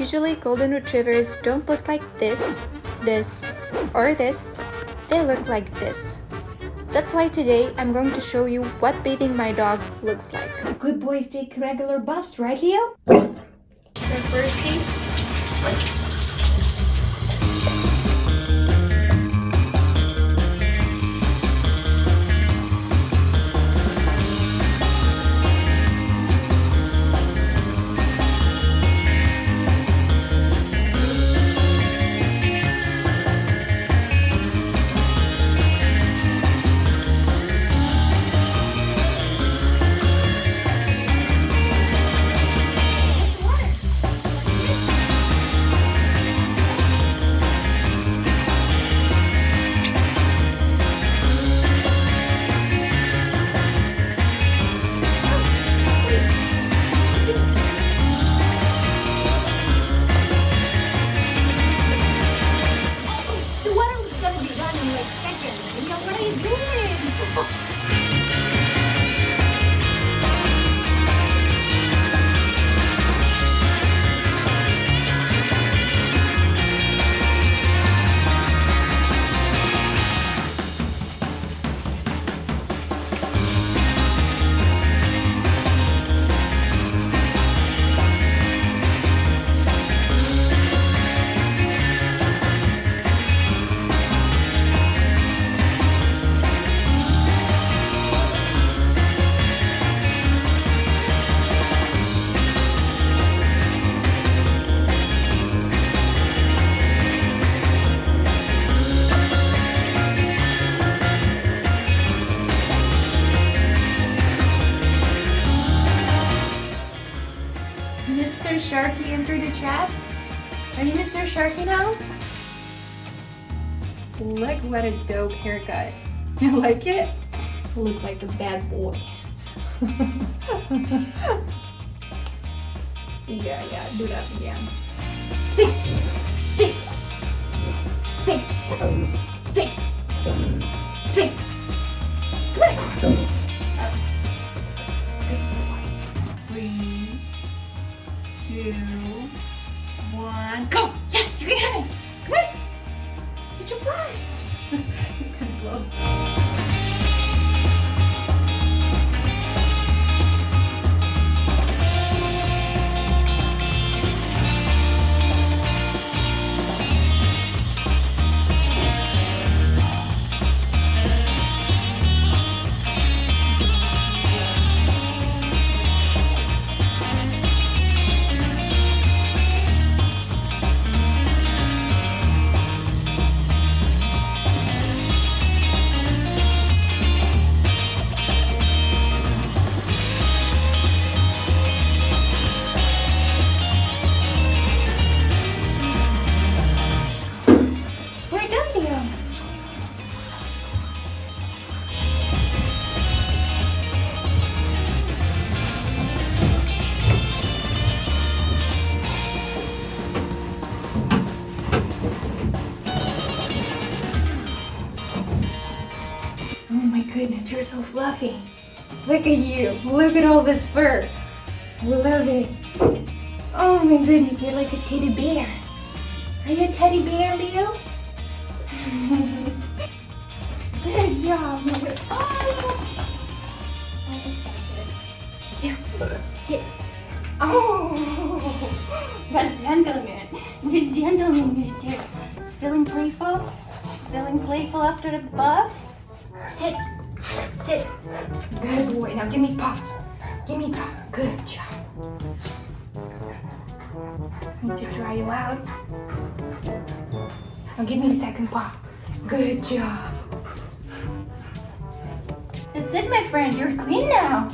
Usually golden retrievers don't look like this, this, or this. They look like this. That's why today I'm going to show you what bathing my dog looks like. Good boys take regular baths, right Leo? So firstly, doing? Mr. Sharky entered the trap? Are you Mr. Sharky now? Look what a dope haircut. You like it? Look like a bad boy. yeah, yeah, do that again. Speak! Speak! Speak! Speak! Speak! Come here! Two, goodness, you're so fluffy. Look at you. Look at all this fur. Love it. Oh my goodness, you're like a teddy bear. Are you a teddy bear, Leo? Good job. Mother. Oh! As oh, expected. Here, sit. Oh! That's gentleman. This gentleman is there. Feeling playful? Feeling playful after the buff? Sit. Sit. Good boy. Now give me paw. Give me paw. Good job. Need to dry you out. Now give me a second paw. Good job. That's it, my friend. You're clean now.